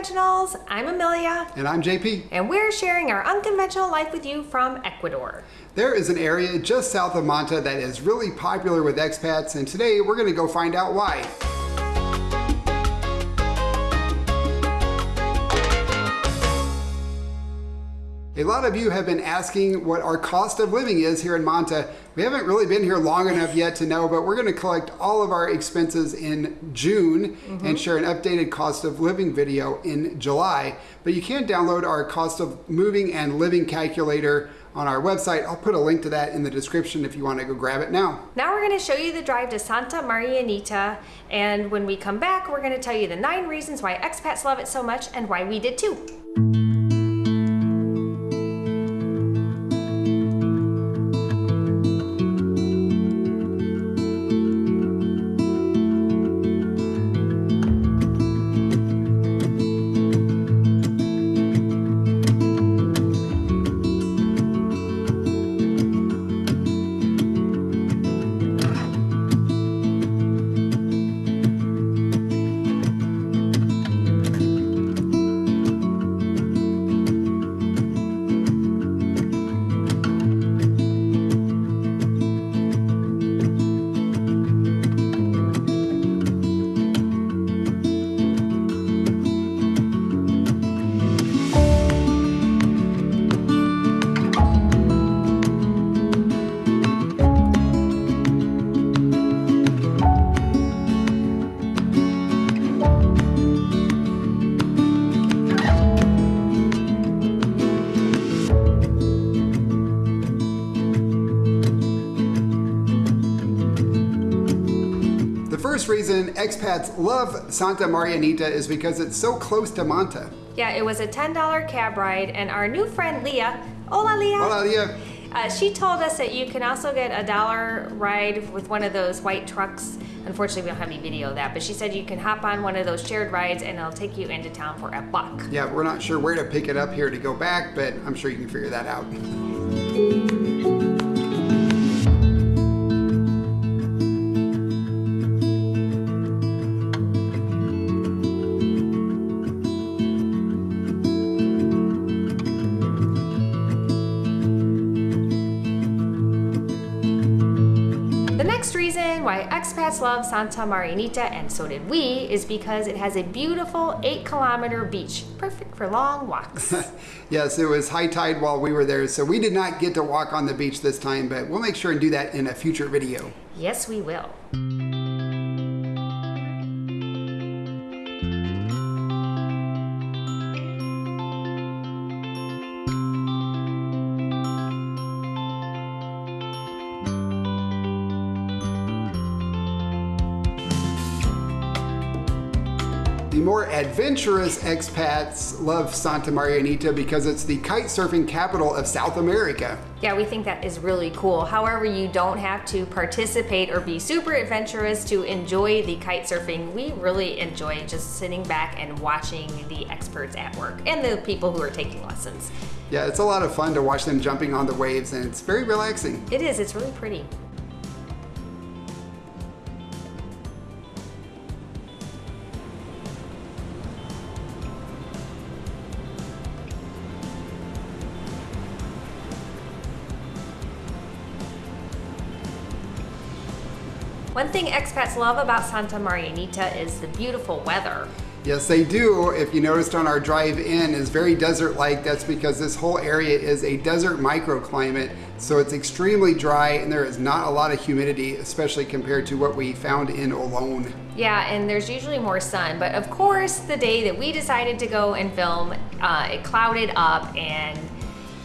Unconventionals. I'm Amelia. And I'm JP. And we're sharing our unconventional life with you from Ecuador. There is an area just south of Manta that is really popular with expats, and today we're going to go find out why. A lot of you have been asking what our cost of living is here in Manta. We haven't really been here long enough yet to know, but we're going to collect all of our expenses in June mm -hmm. and share an updated cost of living video in July. But you can download our cost of moving and living calculator on our website. I'll put a link to that in the description if you want to go grab it now. Now we're going to show you the drive to Santa Marianita. And when we come back, we're going to tell you the nine reasons why expats love it so much and why we did too. Expats love Santa Marianita is because it's so close to Manta. Yeah, it was a $10 cab ride, and our new friend Leah, hola Leah. Hola Leah. Uh, she told us that you can also get a dollar ride with one of those white trucks. Unfortunately, we don't have any video of that, but she said you can hop on one of those shared rides and it'll take you into town for a buck. Yeah, we're not sure where to pick it up here to go back, but I'm sure you can figure that out. Reason love Santa Marianita, and so did we, is because it has a beautiful 8 kilometer beach, perfect for long walks. yes, it was high tide while we were there, so we did not get to walk on the beach this time, but we'll make sure and do that in a future video. Yes, we will. More adventurous expats love Santa Marianita because it's the kite surfing capital of South America. Yeah, we think that is really cool. However, you don't have to participate or be super adventurous to enjoy the kite surfing. We really enjoy just sitting back and watching the experts at work and the people who are taking lessons. Yeah, it's a lot of fun to watch them jumping on the waves and it's very relaxing. It is, it's really pretty. One thing expats love about Santa Marianita is the beautiful weather. Yes, they do. If you noticed on our drive in is very desert-like. That's because this whole area is a desert microclimate. So it's extremely dry and there is not a lot of humidity, especially compared to what we found in Olón. Yeah, and there's usually more sun. But of course, the day that we decided to go and film, uh, it clouded up and,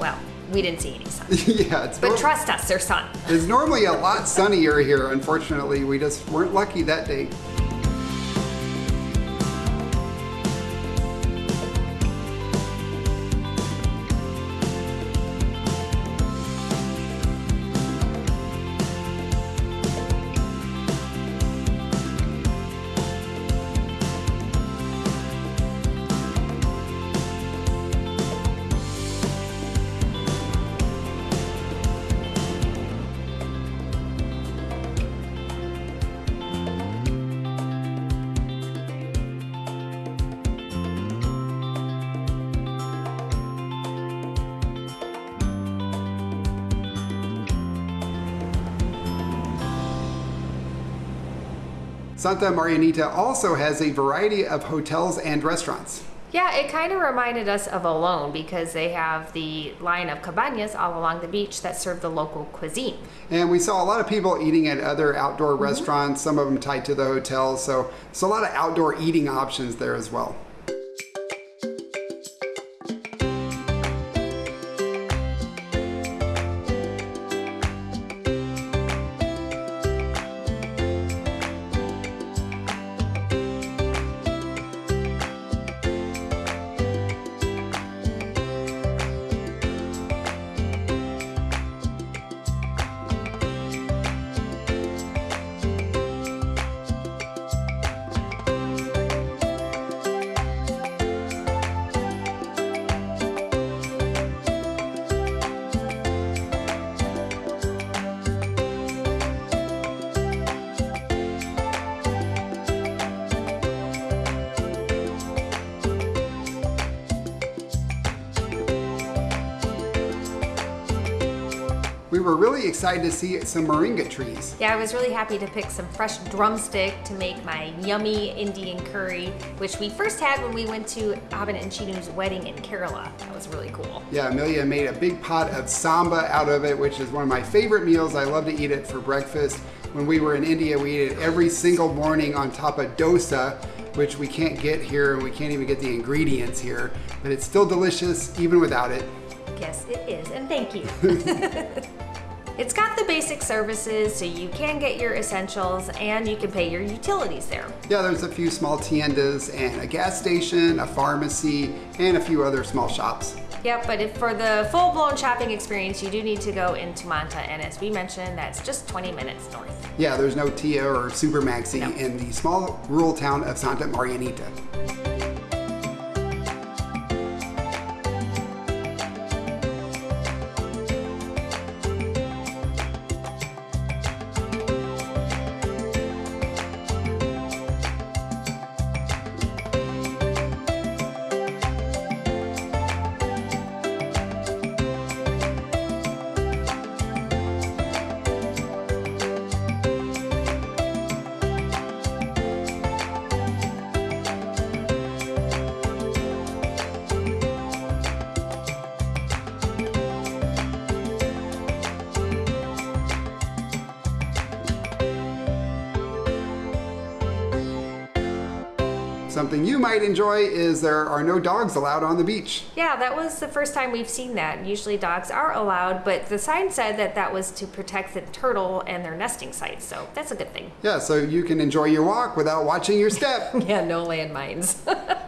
well, we didn't see any sun. yeah, it's but trust us, there's sun. It's normally a lot sunnier here. Unfortunately, we just weren't lucky that day. Santa Marianita also has a variety of hotels and restaurants. Yeah, it kind of reminded us of Olón because they have the line of cabañas all along the beach that serve the local cuisine. And we saw a lot of people eating at other outdoor mm-hmm. restaurants, some of them tied to the hotels. So it's a lot of outdoor eating options there as well. We were really excited to see some moringa trees. Yeah, I was really happy to pick some fresh drumstick to make my yummy Indian curry, which we first had when we went to Abin and Chinu's wedding in Kerala. That was really cool. Yeah, Amelia made a big pot of sambar out of it, which is one of my favorite meals. I love to eat it for breakfast. When we were in India, we ate it every single morning on top of dosa, which we can't get here and we can't even get the ingredients here, but it's still delicious even without it. Yes, it is, and thank you. it's got the basic services, so you can get your essentials and you can pay your utilities there. Yeah, there's a few small tiendas and a gas station, a pharmacy, and a few other small shops. Yep, but if for the full-blown shopping experience, you do need to go into Manta, and as we mentioned, that's just 20 minutes north. Yeah, there's no Tia or Super Maxi No. in the small rural town of Santa Marianita. Something you might enjoy is there are no dogs allowed on the beach. Yeah, that was the first time we've seen that. Usually dogs are allowed, but the sign said that that was to protect the turtle and their nesting sites, so that's a good thing. Yeah, so you can enjoy your walk without watching your step. Yeah, no landmines.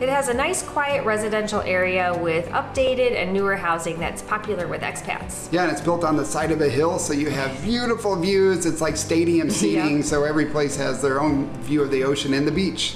It has a nice quiet residential area with updated and newer housing that's popular with expats. Yeah, and it's built on the side of a hill, so you have beautiful views. It's like stadium seating, Yeah. so every place has their own view of the ocean and the beach.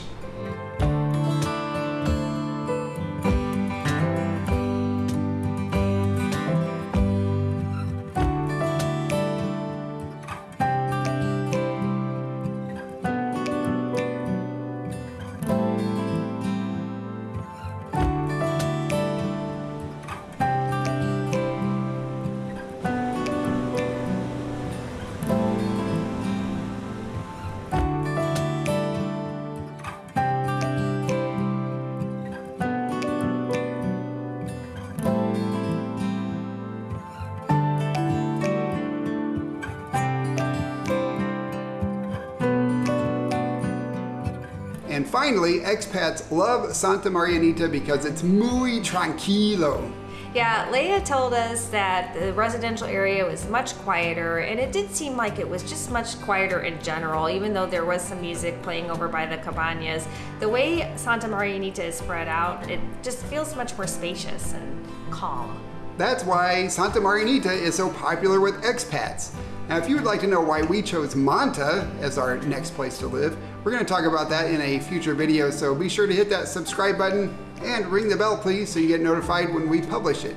And finally, expats love Santa Marianita because it's muy tranquilo. Yeah, Leah told us that the residential area was much quieter, and it did seem like it was just much quieter in general, even though there was some music playing over by the cabanas. The way Santa Marianita is spread out, it just feels much more spacious and calm. That's why Santa Marianita is so popular with expats. Now, if you would like to know why we chose Manta as our next place to live, we're going to talk about that in a future video, so be sure to hit that subscribe button and ring the bell, please, so you get notified when we publish it.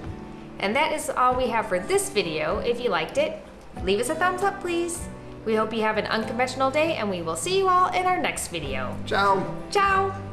And that is all we have for this video. If you liked it, leave us a thumbs up, please. We hope you have an unconventional day, and we will see you all in our next video. Ciao. Ciao!